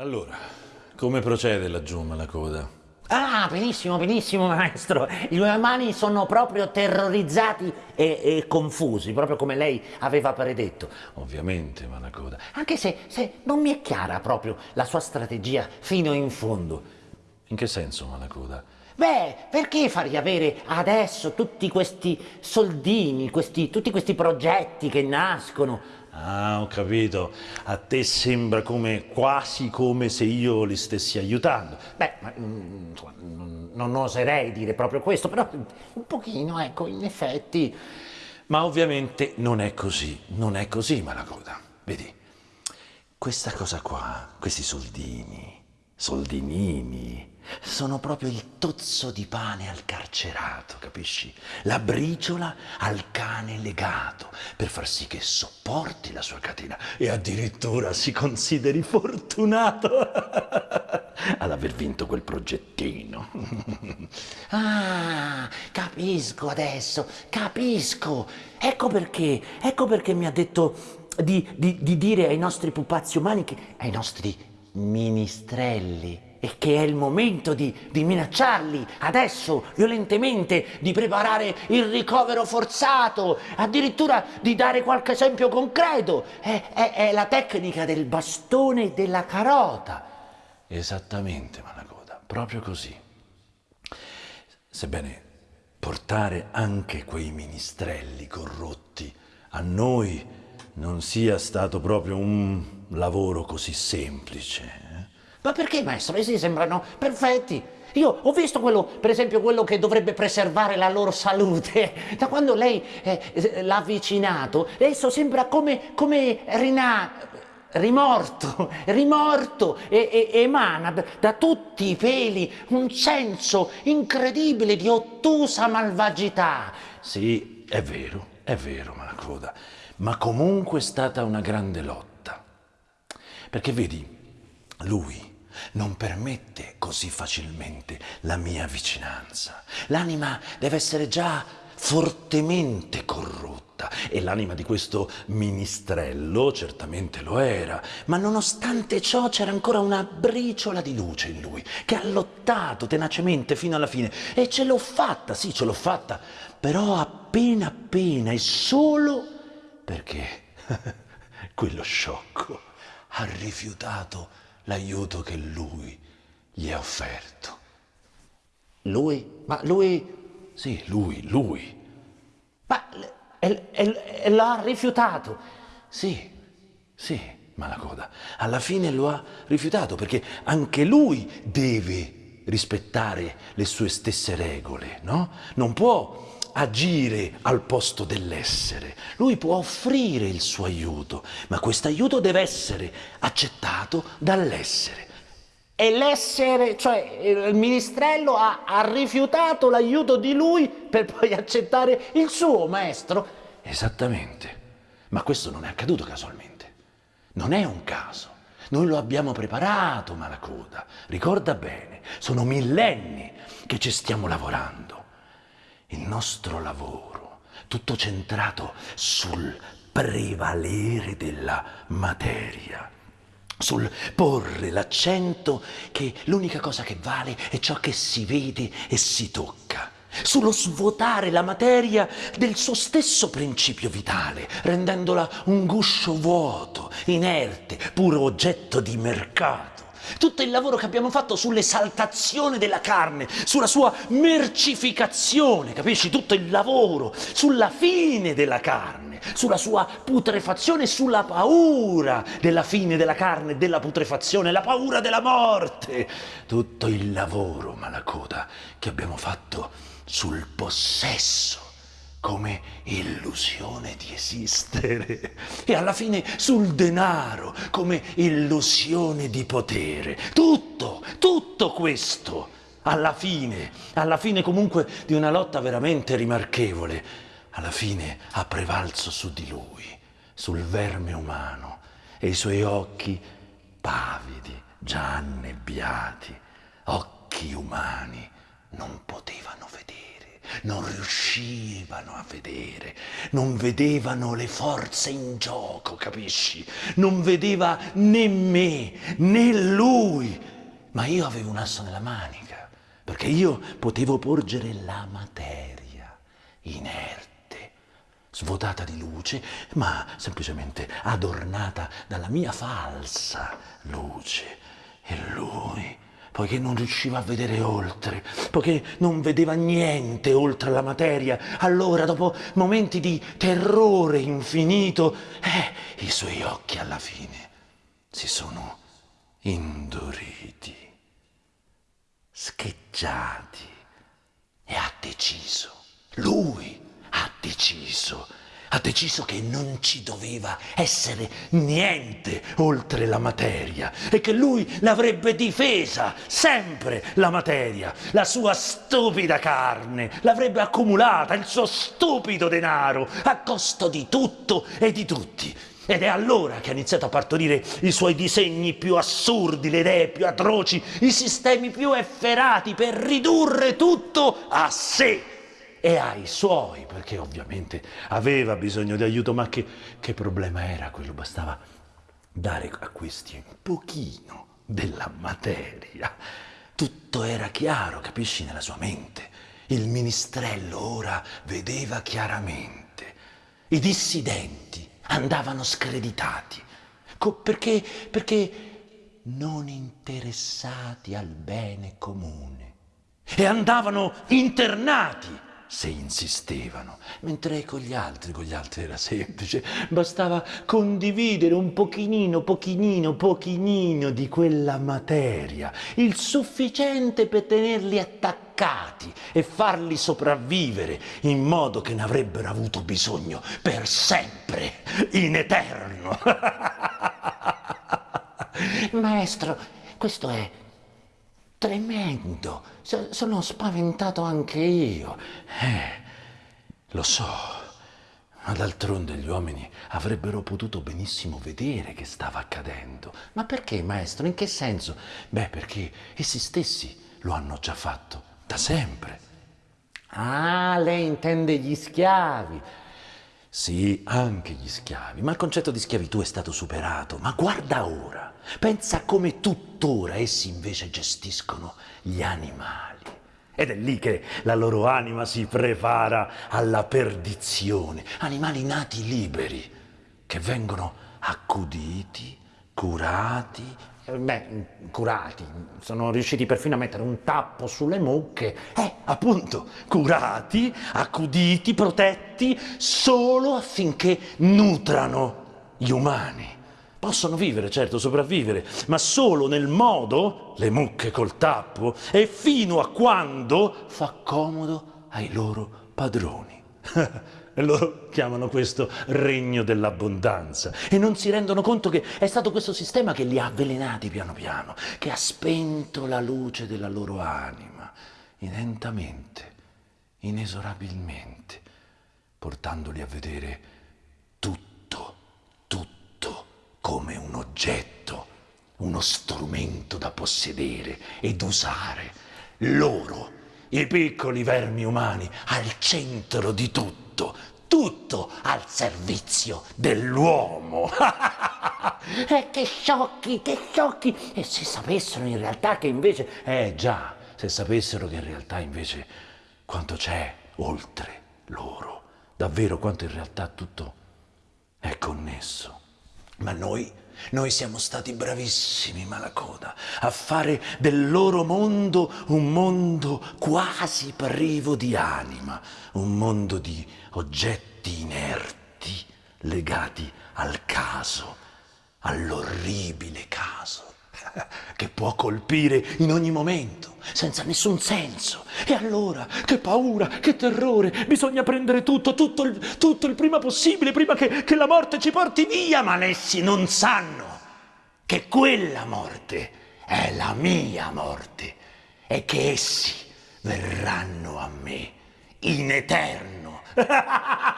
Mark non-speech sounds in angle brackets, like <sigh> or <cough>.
Allora, come procede laggiù Malacoda? Ah, benissimo, benissimo, maestro. I miei mani sono proprio terrorizzati e, e confusi, proprio come lei aveva predetto. Ovviamente, Malacoda. Anche se, se non mi è chiara proprio la sua strategia fino in fondo. In che senso, Malacoda? Beh, perché far riavere adesso tutti questi soldini, questi, tutti questi progetti che nascono? Ah, ho capito. A te sembra come, quasi come se io li stessi aiutando. Beh, ma, mm, insomma, non, oserei dire proprio questo, però un pochino, ecco, in effetti... Ma ovviamente non è così, non è così, Malacoda. Vedi, questa cosa qua, questi soldini, soldinini, sono proprio il tozzo di pane al carcerato, capisci? La briciola al cane legato, per far sì che sopporti la sua catena e addirittura si consideri fortunato <laughs> ad aver vinto quel progettino. <laughs> ah, capisco adesso, capisco. Ecco perché, ecco perché mi ha detto di, di, di dire ai nostri pupazzi umani, che, ai nostri ministrelli, e che è il momento di, di, minacciarli adesso violentemente, di preparare il ricovero forzato, addirittura di dare qualche esempio concreto. È, è, è la tecnica del bastone e della carota. Esattamente, Malacoda, proprio così. Sebbene portare anche quei ministrelli corrotti a noi non sia stato proprio un lavoro così semplice. Ma perché, maestro? Essi sembrano perfetti. Io ho visto quello, per esempio, quello che dovrebbe preservare la loro salute. <laughs> Da quando lei eh, l'ha avvicinato, esso sembra come, come rinato rimorto, <laughs> rimorto e, e, emana da tutti i peli un senso incredibile di ottusa malvagità. Sì, è vero, è vero, Malacoda, ma comunque è stata una grande lotta. Perché vedi, lui non permette così facilmente la mia vicinanza. L'anima deve essere già fortemente corrotta e l'anima di questo ministrello certamente lo era, ma nonostante ciò c'era ancora una briciola di luce in lui che ha lottato tenacemente fino alla fine e ce l'ho fatta, sì ce l'ho fatta, però appena appena e solo perché <laughs> quello sciocco ha rifiutato l'aiuto che lui gli ha offerto. Lui? Ma lui... Sì, lui, lui. Ma l'ha rifiutato? Sì, sì, Malacoda. Alla fine lo ha rifiutato perché anche lui deve rispettare le sue stesse regole, no? Non può agire al posto dell'essere. Lui può offrire il suo aiuto, ma questo aiuto deve essere accettato dall'essere. E l'essere, cioè il ministrello, ha, ha rifiutato l'aiuto di lui per poi accettare il suo maestro. Esattamente. Ma questo non è accaduto casualmente. Non è un caso. Noi lo abbiamo preparato, Malacoda. Ricorda bene, sono millenni che ci stiamo lavorando il nostro lavoro, tutto centrato sul prevalere della materia, sul porre l'accento che l'unica cosa che vale è ciò che si vede e si tocca, sullo svuotare la materia del suo stesso principio vitale, rendendola un guscio vuoto, inerte, puro oggetto di mercato tutto il lavoro che abbiamo fatto sull'esaltazione della carne, sulla sua mercificazione, capisci? Tutto il lavoro sulla fine della carne, sulla sua putrefazione, sulla paura della fine della carne, della putrefazione, la paura della morte. Tutto il lavoro, Malacoda, che abbiamo fatto sul possesso come illusione di esistere e alla fine sul denaro come illusione di potere. Tutto, tutto questo alla fine, alla fine comunque di una lotta veramente rimarchevole, alla fine ha prevalso su di lui, sul verme umano e i suoi occhi pavidi, già annebbiati, occhi umani non potevano vedere non riuscivano a vedere, non vedevano le forze in gioco, capisci? Non vedeva né me né lui, ma io avevo un asso nella manica, perché io potevo porgere la materia inerte svuotata di luce, ma semplicemente adornata dalla mia falsa luce. E lui, poiché non riusciva a vedere oltre, poiché non vedeva niente oltre la materia, allora, dopo momenti di terrore infinito, eh, i suoi occhi alla fine si sono induriti, scheggiati e ha deciso, lui ha deciso ha deciso che non ci doveva essere niente oltre la materia e che lui l'avrebbe difesa sempre la materia, la sua stupida carne, l'avrebbe accumulata, il suo stupido denaro, a costo di tutto e di tutti. Ed è allora che ha iniziato a partorire i suoi disegni più assurdi, le idee più atroci, i sistemi più efferati per ridurre tutto a sé e ai suoi, perché ovviamente aveva bisogno di aiuto, ma che, che problema era quello? Bastava dare a questi un pochino della materia. Tutto era chiaro, capisci, nella sua mente. Il ministrello ora vedeva chiaramente. I dissidenti andavano screditati. Perché? Perché non interessati al bene comune. E andavano internati se insistevano, mentre con gli altri, con gli altri era semplice, bastava condividere un pochinino, pochinino, pochinino di quella materia, il sufficiente per tenerli attaccati e farli sopravvivere in modo che ne avrebbero avuto bisogno per sempre, in eterno. <laughs> Maestro, questo è Tremendo, sono spaventato anche io. Eh, lo so, ma d'altronde gli uomini avrebbero potuto benissimo vedere che stava accadendo. Ma perché, maestro? In che senso? Beh, perché essi stessi lo hanno già fatto, da sempre. Ah, lei intende gli schiavi. Sì, anche gli schiavi, ma il concetto di schiavitù è stato superato. Ma guarda ora, pensa come tuttora essi invece gestiscono gli animali. Ed è lì che la loro anima si prepara alla perdizione. Animali nati liberi, che vengono accuditi, curati, beh, curati, sono riusciti perfino a mettere un tappo sulle mucche. Eh, appunto, curati, accuditi, protetti, solo affinché nutrano gli umani. Possono vivere, certo, sopravvivere, ma solo nel modo, le mucche col tappo, e fino a quando fa comodo ai loro padroni. <laughs> <laughs> E loro chiamano questo regno dell'abbondanza e non si rendono conto che è stato questo sistema che li ha avvelenati piano piano, che ha spento la luce della loro anima, lentamente, inesorabilmente, portandoli a vedere tutto, tutto come un oggetto, uno strumento da possedere ed usare. Loro, i piccoli vermi umani, al centro di tutto tutto, al servizio dell'uomo. <laughs> eh, che sciocchi, che sciocchi! E se sapessero in realtà che invece... Eh già, se sapessero che in realtà invece quanto c'è oltre loro, davvero quanto in realtà tutto è connesso. Ma noi noi siamo stati bravissimi, Malacoda, a fare del loro mondo un mondo quasi privo di anima, un mondo di oggetti inerti legati al caso, all'orribile caso <laughs> che può colpire in ogni momento, senza nessun senso. E allora, che paura, che terrore, bisogna prendere tutto, tutto il, tutto il prima possibile, prima che, che la morte ci porti via, ma essi non sanno che quella morte è la mia morte e che essi verranno a me in eterno. <laughs>